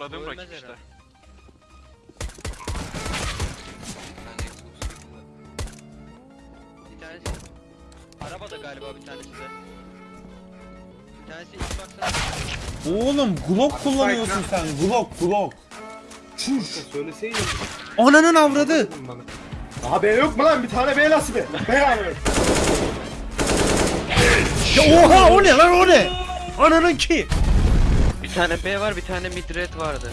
aradığım rakip işte. herhalde. Bir tanesi arabada galiba bir tanesi de. Bir tanesi Xbox'a Oğlum Glock kullanıyorsun sen. Glock Glock. Çüş. Söyleseydin. Ananın avradı. bana. Aha B yok mu lan? Bir tane B nasıl be? B yani. Ya oha o ne lan o ne? Ananın ki. Bir tane B var, bir tane mid red vardı.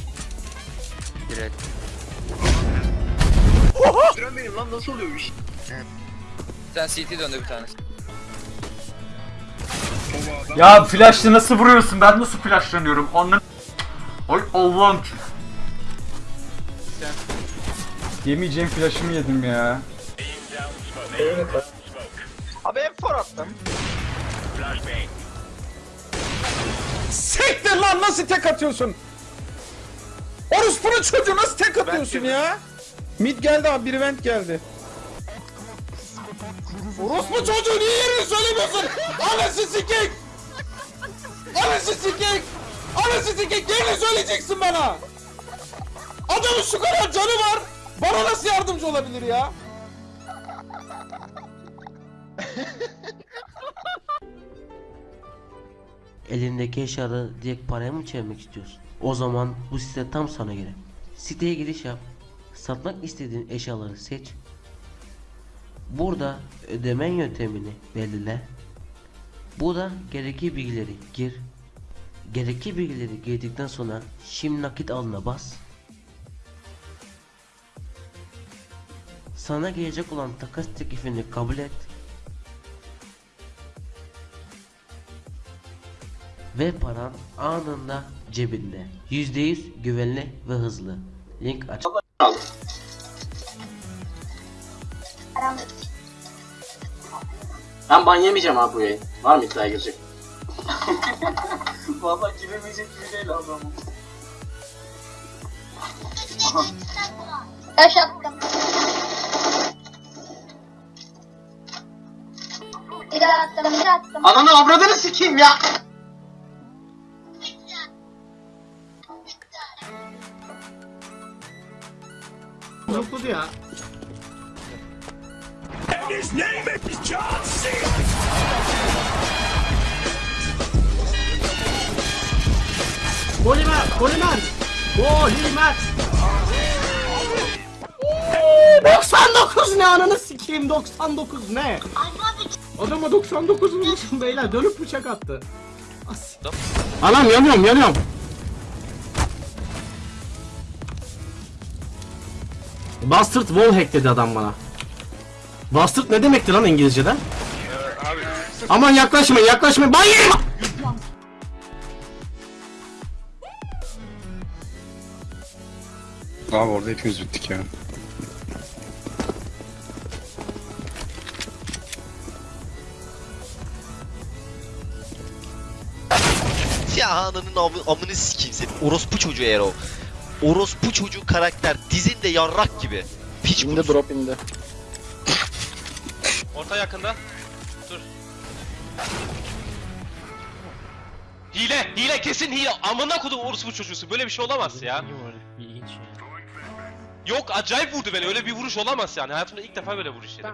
Red. Süren benim lan nasıl oluyor bu iş? Bir tane CT döndü bir tanesi. Ya flash'la nasıl vuruyorsun? Ben nasıl flashlanıyorum? Anlam... Ay Allah'ım. Yemeyeceğim flash'ımı yedim ya. Abi hep for attım. Siktir lan nasıl tek atıyorsun? Orospu'nun çocuğu nasıl tek atıyorsun ya? Mid geldi abi bir vent geldi. Orospu çocuğu niye yerini söylemiyorsun? Anası sikik! Anası sikik! Anası sikik yerini söyleyeceksin bana! Adamın şu kadar canı var! Bana nasıl yardımcı olabilir ya? Elindeki eşyaları direkt paraya mı çevirmek istiyorsun? O zaman bu site tam sana göre. Siteye giriş yap. Satmak istediğin eşyaları seç. Burada ödemen yöntemini belirle. Burada gerekli bilgileri gir. Gerekli bilgileri girdikten sonra şimdi nakit alına bas. Sana gelecek olan takas teklifini kabul et. Ve paran anında cebinde. %100 güvenli ve hızlı. Link aç. Ben ban yemeyeceğim abi bu yayın. Var mı iddiaya girecek? Valla giremeyecek gibi değil adam. Taş attım. Bir daha attım, bir daha attım. Ananı avradını sikeyim ya! Zıpladı ya. Polimer, polimer. Polimer. 99 ne ananı sikeyim 99 ne? Adama 99 vurmuşum beyler dönüp bıçak attı. As. Anam yanıyorum yanıyorum. Bastard wallhack dedi adam bana. Bastard ne demekti lan İngilizce'den? Aman yaklaşmayın yaklaşmayın. Ban yerim! Abi orada hepimiz bittik ya. Ya ananın amı, amını sikeyim senin. Orospu çocuğu eğer o. Orospu çocuğu karakter dizinde yarrak gibi. Piç Indi drop indi. Orta yakında. Dur. Hile, hile kesin hile. Amına kodum orospu çocuğusu. Böyle bir şey olamaz ya. Yok acayip vurdu beni. Öyle bir vuruş olamaz yani. Hayatımda ilk defa böyle vuruş yedim.